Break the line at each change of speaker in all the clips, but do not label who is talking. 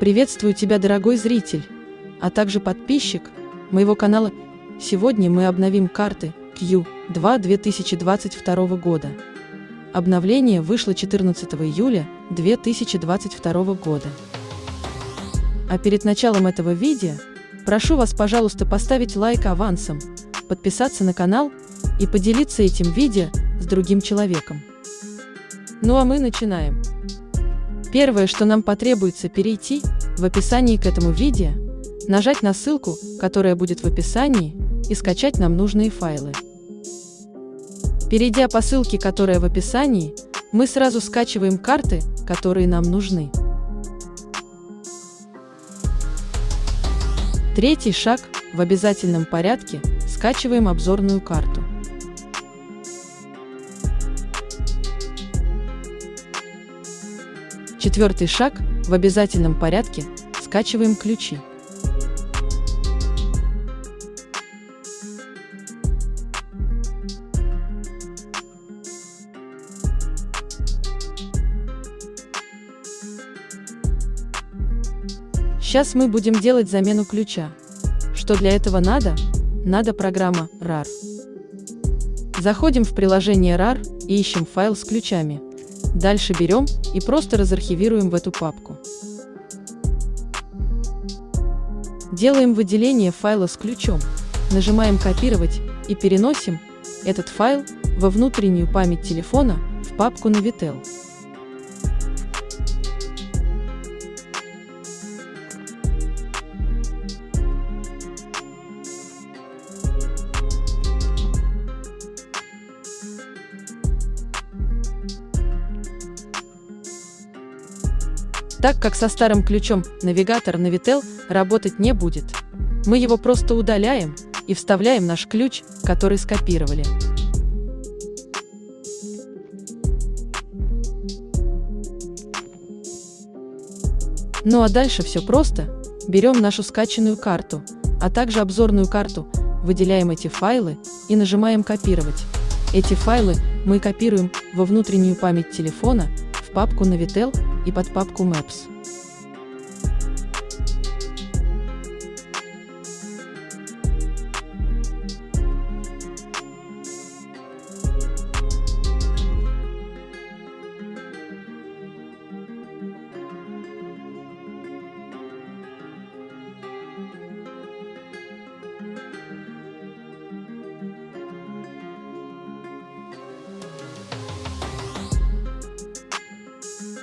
Приветствую тебя, дорогой зритель, а также подписчик моего канала. Сегодня мы обновим карты Q2 2022 года. Обновление вышло 14 июля 2022 года. А перед началом этого видео прошу вас, пожалуйста, поставить лайк авансом, подписаться на канал и поделиться этим видео с другим человеком. Ну а мы начинаем. Первое, что нам потребуется перейти в описании к этому видео, нажать на ссылку, которая будет в описании, и скачать нам нужные файлы. Перейдя по ссылке, которая в описании, мы сразу скачиваем карты, которые нам нужны. Третий шаг – в обязательном порядке скачиваем обзорную карту. Четвертый шаг – в обязательном порядке скачиваем ключи. Сейчас мы будем делать замену ключа. Что для этого надо? Надо программа RAR. Заходим в приложение RAR и ищем файл с ключами. Дальше берем и просто разархивируем в эту папку. Делаем выделение файла с ключом, нажимаем «Копировать» и переносим этот файл во внутреннюю память телефона в папку Navitel. Так как со старым ключом навигатор Navitel работать не будет, мы его просто удаляем и вставляем наш ключ, который скопировали. Ну а дальше все просто. Берем нашу скачанную карту, а также обзорную карту, выделяем эти файлы и нажимаем «Копировать». Эти файлы мы копируем во внутреннюю память телефона, в папку Navitel и под папку Maps.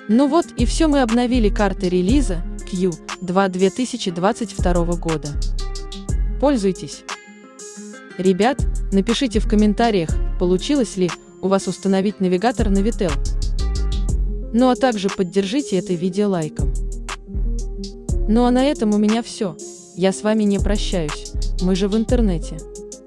Ну вот и все мы обновили карты релиза Q2 2022 года. Пользуйтесь! Ребят, напишите в комментариях, получилось ли у вас установить навигатор на Vitel. Ну а также поддержите это видео лайком. Ну а на этом у меня все. Я с вами не прощаюсь, мы же в интернете.